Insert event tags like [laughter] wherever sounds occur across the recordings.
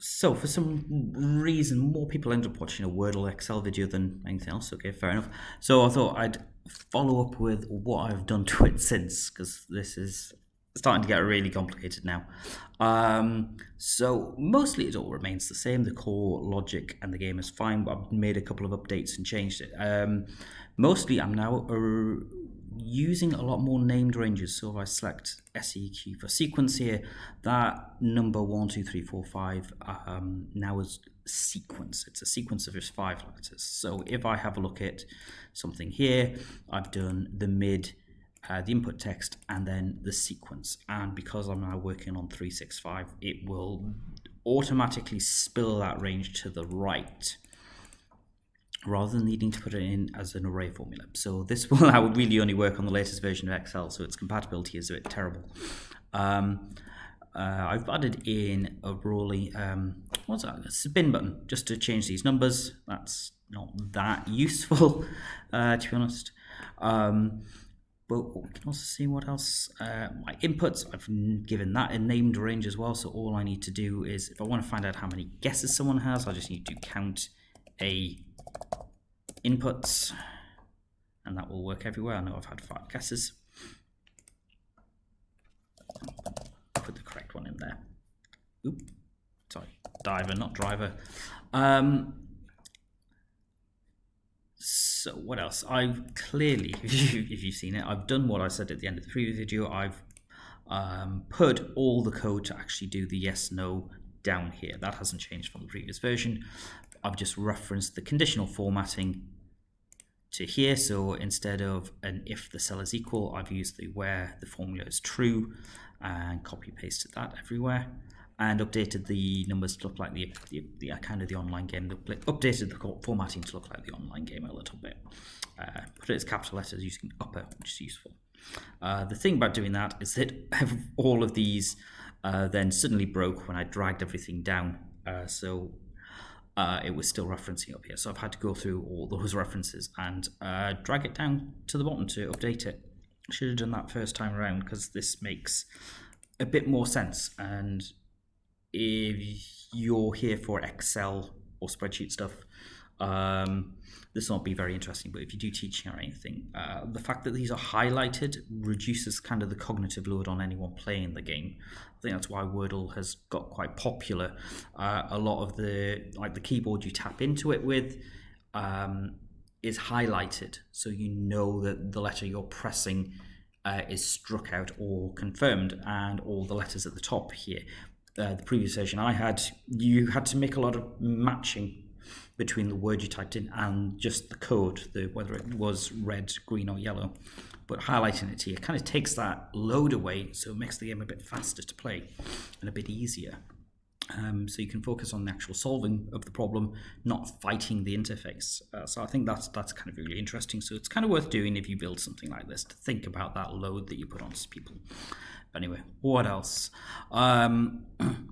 so for some reason, more people end up watching a Wordle Excel video than anything else. Okay, fair enough. So I thought I'd follow up with what I've done to it [laughs] since, because this is starting to get really complicated now. Um, so mostly it all remains the same. The core logic and the game is fine, but I've made a couple of updates and changed it. Um, mostly I'm now uh, using a lot more named ranges. So if I select SEQ for sequence here, that number one, two, three, four, five um, now is sequence. It's a sequence of just five letters. So if I have a look at something here, I've done the mid, uh, the input text, and then the sequence. And because I'm now working on 365, it will automatically spill that range to the right rather than needing to put it in as an array formula. So this will [laughs] now really only work on the latest version of Excel, so its compatibility is a bit terrible. Um, uh, I've added in a Rowley, um, what's that, a spin button, just to change these numbers. That's not that [laughs] useful, uh, to be honest. Um, but we can also see what else. Uh, my inputs, I've given that a named range as well. So all I need to do is, if I want to find out how many guesses someone has, I just need to count a inputs, and that will work everywhere. I know I've had five guesses. Put the correct one in there. Oop, sorry, diver, not driver. Um, so what else? I've clearly, [laughs] if, you, have seen it, I've done what I said at the end of the previous video. I've um, put all the code to actually do the yes, no down here. That hasn't changed from the previous version. I've just referenced the conditional formatting to here. So instead of an if the cell is equal, I've used the where the formula is true and copy pasted that everywhere and updated the numbers to look like the, the, the uh, kind of the online game, updated the formatting to look like the online game a little bit. Uh, put it as capital letters using upper, which is useful. Uh, the thing about doing that is that [laughs] all of these uh, then suddenly broke when I dragged everything down. Uh, so uh, it was still referencing up here. So I've had to go through all those references and uh, drag it down to the bottom to update it. Should have done that first time around because this makes a bit more sense. And if you're here for Excel or spreadsheet stuff, um, this not be very interesting. But if you do teaching or anything, uh, the fact that these are highlighted reduces kind of the cognitive load on anyone playing the game. I think that's why Wordle has got quite popular. Uh, a lot of the like the keyboard you tap into it with um, is highlighted, so you know that the letter you're pressing uh, is struck out or confirmed, and all the letters at the top here. Uh, the previous version I had, you had to make a lot of matching between the word you typed in and just the code, the whether it was red, green, or yellow but highlighting it here kind of takes that load away, so it makes the game a bit faster to play and a bit easier. Um, so you can focus on the actual solving of the problem, not fighting the interface. Uh, so I think that's that's kind of really interesting. So it's kind of worth doing if you build something like this to think about that load that you put on people. But anyway, what else? Um, [clears throat]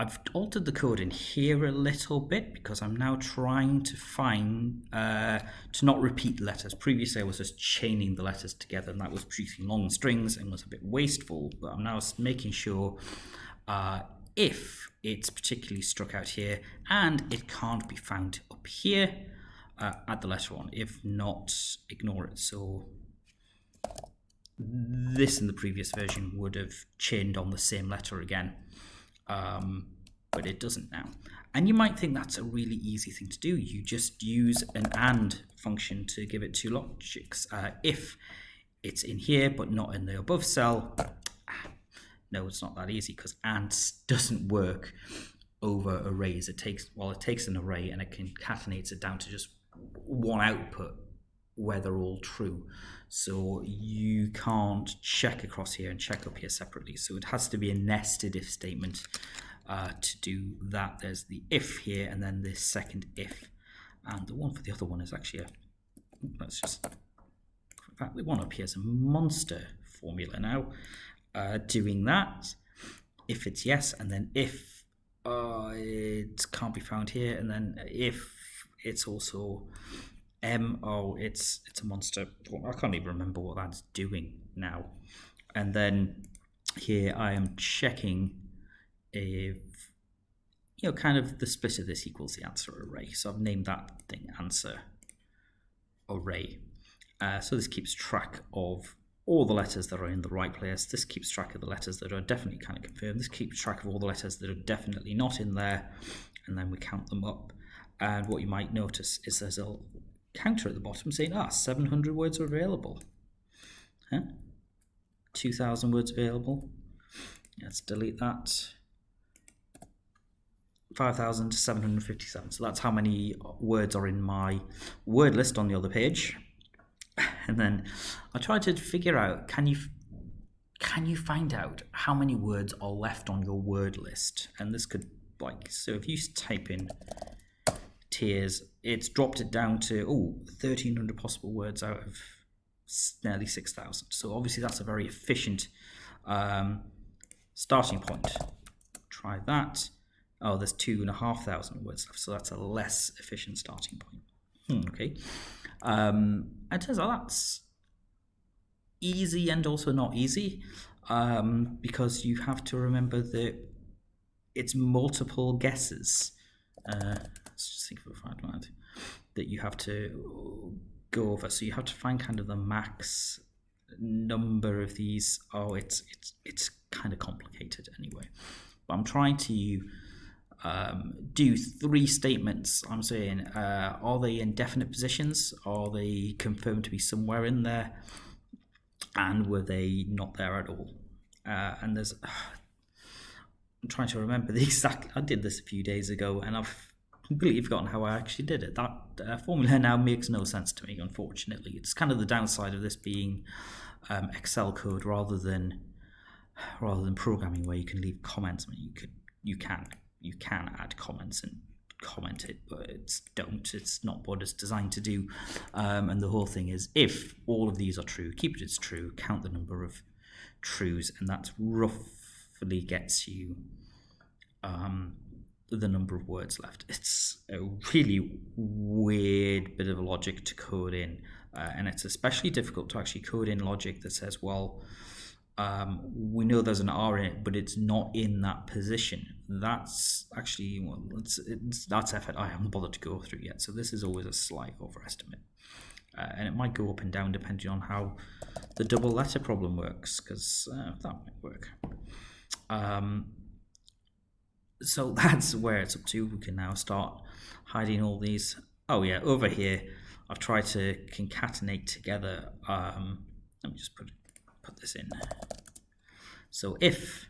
I've altered the code in here a little bit because I'm now trying to find, uh, to not repeat letters. Previously I was just chaining the letters together and that was producing long strings and was a bit wasteful, but I'm now making sure uh, if it's particularly struck out here and it can't be found up here, uh, add the letter on. If not, ignore it. So this in the previous version would have chained on the same letter again um, but it doesn't now. And you might think that's a really easy thing to do. You just use an AND function to give it two logics. Uh, if it's in here but not in the above cell, no, it's not that easy because AND doesn't work over arrays. It takes well, it takes an array and it concatenates it down to just one output where they're all true. So you can't check across here and check up here separately. So it has to be a nested if statement uh, to do that. There's the if here and then this second if. And the one for the other one is actually a, let's just, the one up here is a monster formula now. Uh, doing that, if it's yes, and then if uh, it can't be found here, and then if it's also M. Oh, it's it's a monster. I can't even remember what that's doing now. And then here I am checking if you know, kind of the split of this equals the answer array. So I've named that thing answer array. Uh, so this keeps track of all the letters that are in the right place. This keeps track of the letters that are definitely kind of confirmed. This keeps track of all the letters that are definitely not in there. And then we count them up. And what you might notice is there's a counter at the bottom saying, ah, 700 words are available. Huh? 2,000 words available. Let's delete that. 5,757. So that's how many words are in my word list on the other page. [laughs] And then I tried to figure out can you can you find out how many words are left on your word list? And this could like so if you type in tiers, it's dropped it down to oh 1300 possible words out of nearly 6,000. So obviously that's a very efficient um, starting point. Try that. Oh, there's two and a half thousand words left, so that's a less efficient starting point. Hmm, okay. Um, it turns out that's easy and also not easy um, because you have to remember that it's multiple guesses. Uh, let's just think of a final one that you have to go over. So you have to find kind of the max number of these. Oh, it's it's it's kind of complicated anyway. But I'm trying to um, do three statements. I'm saying, uh, are they in definite positions? Are they confirmed to be somewhere in there? And were they not there at all? Uh, and there's, I'm trying to remember [laughs] the exact. I did this a few days ago, and I've completely forgotten how I actually did it. That uh, formula now makes no sense to me. Unfortunately, it's kind of the downside of this being um, Excel code rather than rather than programming where you can leave comments. I mean, you could you can you can add comments and comment it, but it's don't. It's not what it's designed to do. Um, and the whole thing is, if all of these are true, keep it as true. Count the number of trues, and that roughly gets you um, the number of words left. It's a really weird bit of logic to code in, uh, and it's especially difficult to actually code in logic that says, well um, we know there's an R in it, but it's not in that position. That's actually well, it's, it's, that's effort I haven't bothered to go through yet. So this is always a slight overestimate, uh, and it might go up and down depending on how the double letter problem works, because uh, that might work. Um, so [laughs] that's where it's up to. We can now start hiding all these. Oh yeah, over here, I've tried to concatenate together. Um, let me just put put this in. So if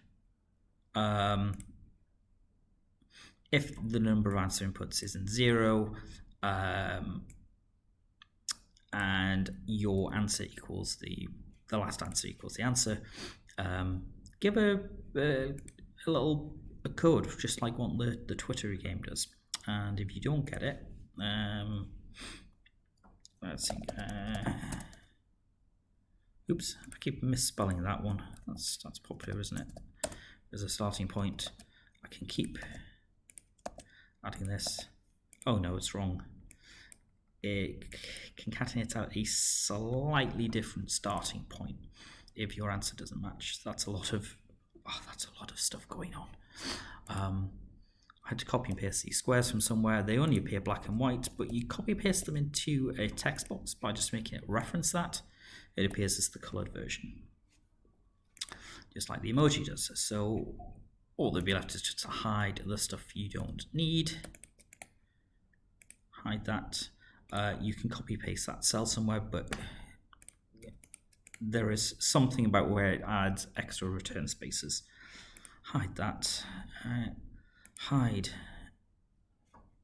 um, if the number of answer inputs isn't zero um, and your answer equals the the last answer equals the answer, um, give a, a, little a code just like what the the Twitter game does. And if you don't get it, um, let's see. Uh, Oops, I keep misspelling that one. That's that's popular, isn't it? As a starting point, I can keep adding this. Oh no, it's wrong. It concatenates out a slightly different starting point if your answer doesn't match. That's a lot of oh, that's a lot of stuff going on. Um, I had to copy and paste these squares from somewhere. They only appear black and white, but you copy paste them into a text box by just making it reference that it appears as the colored version, just like the emoji does. So all that'd be left is just to hide the stuff you don't need. Hide that. Uh, you can copy paste that cell somewhere, but there is something about where it adds extra return spaces. Hide that. Uh, hide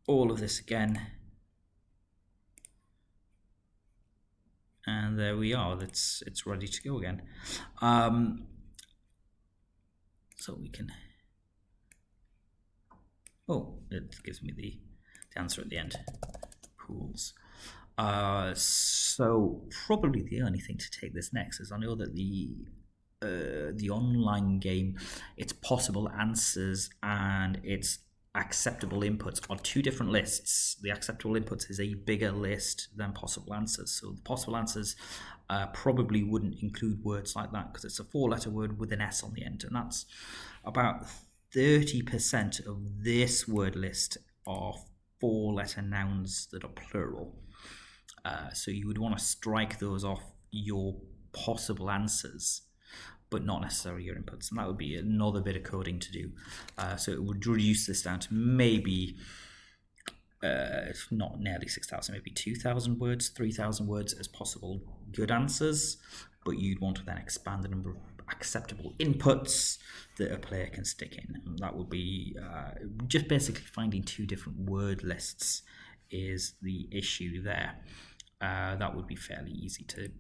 all of this again. And there we are. It's it's ready to go again. Um, so we can oh it gives me the, the answer at the end. Pools. Uh, so probably the only thing to take this next is I know that the uh, the online game it's possible answers and it's acceptable inputs are two different lists. The acceptable inputs is a bigger list than possible answers. So the possible answers uh, probably wouldn't include words like that because it's a four letter word with an S on the end. And that's about 30% of this word list are four letter nouns that are plural. Uh, so you would want to strike those off your possible answers, but not necessarily your inputs. And that would be another bit of coding to do. Uh, so it would reduce this down to maybe uh, not nearly 6,000, maybe 2,000 words, 3,000 words as possible good answers, but you'd want to then expand the number of acceptable inputs that a player can stick in. And that would be uh, just basically finding two different word lists is the issue there. Uh, that would be fairly easy to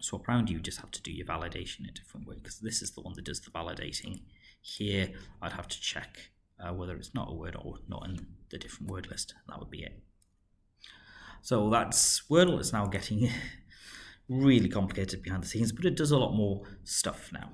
swap around. You just have to do your validation in a different way because this is the one that does the validating. Here, I'd have to check uh, whether it's not a word or not in the different word list. That would be it. So that's Wordle. It's now getting [laughs] really complicated behind the scenes, but it does a lot more stuff now.